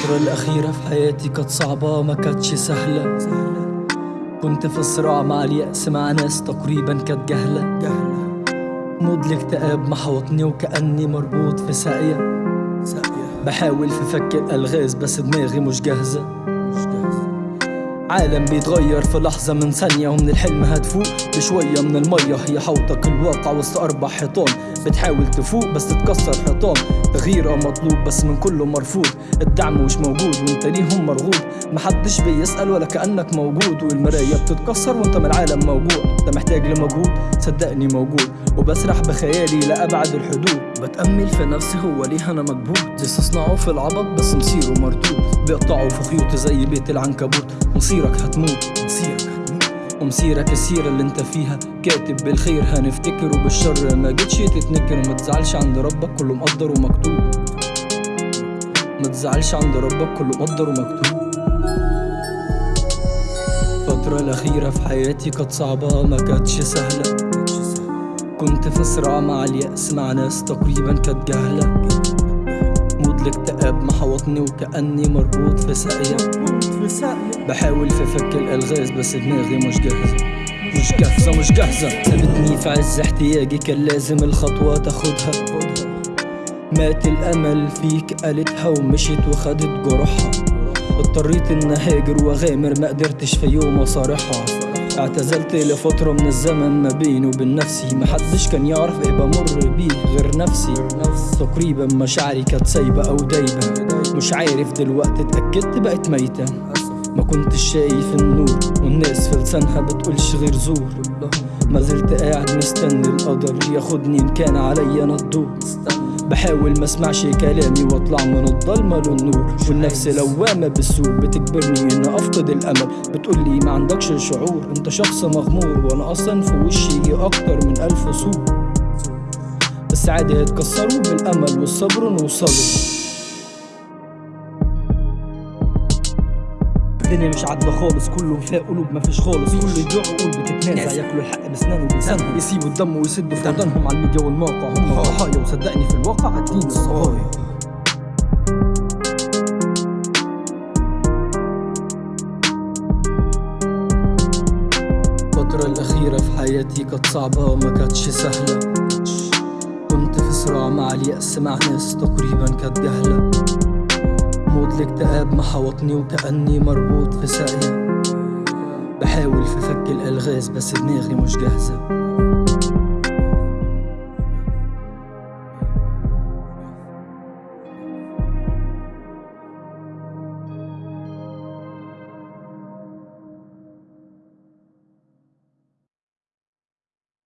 الفترة الأخيرة في حياتي كانت صعبة ما كانتش سهلة. كنت في صراع مع اليأس مع ناس تقريبا كانت جهلة. مود الاكتئاب محوطني وكأني مربوط في ساقية. بحاول في فك الألغاز بس دماغي مش جاهزة. عالم بيتغير في لحظة من ثانية ومن الحلم هتفوق. بشوية من المية هي حوطك الواقع وسط أربع حيطان. بتحاول تفوق بس تتكسر حيطان. تغيير مطلوب بس من كله مرفوض. الدعم مش موجود وانت ليهم مرغوب. محدش بيسأل ولا كأنك موجود. والمراية بتتكسر وانت من العالم موجوع انت محتاج لمجهود صدقني موجود. وبسرح بخيالي لأبعد الحدود. بتأمل في نفسي هو ليه أنا مكبوت. استصنعه في العبط بس مصيره مردود. بيقطعوا في خيوط زي بيت العنكبوت. مصيرك هتموت مصيرك ومصيرك السيرة اللي انت فيها. كاتب بالخير هنفتكر وبالشر ما جيتش تتنكر وما تزعلش عند ربك كله مقدر ومكتوب. ما تزعلش عند ربك كله مقدر ومكتوب. الفترة الأخيرة في حياتي كانت صعبة ما كانتش سهلة. كنت في صراع مع اليأس مع ناس تقريبا كانت جهلة. محوطني وكأني مربوط في ساقية. بحاول في فك الألغاز بس دماغي مش جاهزة. مش جاهزة مش جاهزة. سابتني في عز احتياجي كان لازم الخطوة تاخدها. مات الأمل فيك قالتها ومشيت وخدت جروحها اضطريت إن أهاجر وأغامر ما قدرتش في يوم أصارحها. اعتزلت لفترة من الزمن ما بيني وبين نفسي. محدش كان يعرف إيه بمر بيه غير نفسي. تقريبا مشاعري كانت سايبة أو دايبة. مش عارف دلوقتي اتأكدت بقت ميتة. ما كنتش شايف النور والناس في لسانها بتقولش غير زور. ما زلت قاعد مستني القدر ياخدني إن كان عليا أنا الدور. بحاول ما أسمعش كلامي وأطلع من الضلمة للنور. والنفس لوامة بالسوء بتجبرني إن أفقد الأمل. بتقولي ما عندكش شعور أنت شخص مغمور وأنا أصلا في وشي أكتر من ألف سوء بس عادي هيتكسروا بالأمل والصبر نوصلوا الدنيا مش عادلة خالص. كله فيها قلوب مفيش خالص. كله يبيع عقول بتتنازع ياكلوا الحق بسنانه وبلسانهم. يسيبوا الدم ويسدوا في ودانهم على الميديا والموقع. هم الضحايا وصدقني في الواقع عادين الصغايا الفترة الأخيرة في حياتي كانت صعبة وما كانتش سهلة. كنت في صراع مع اليأس مع ناس تقريبا كانت جهلة. مود الاكتئاب محوطني وكأني مربوط في ساقية بحاول في فك الألغاز بس دماغي مش جاهزة.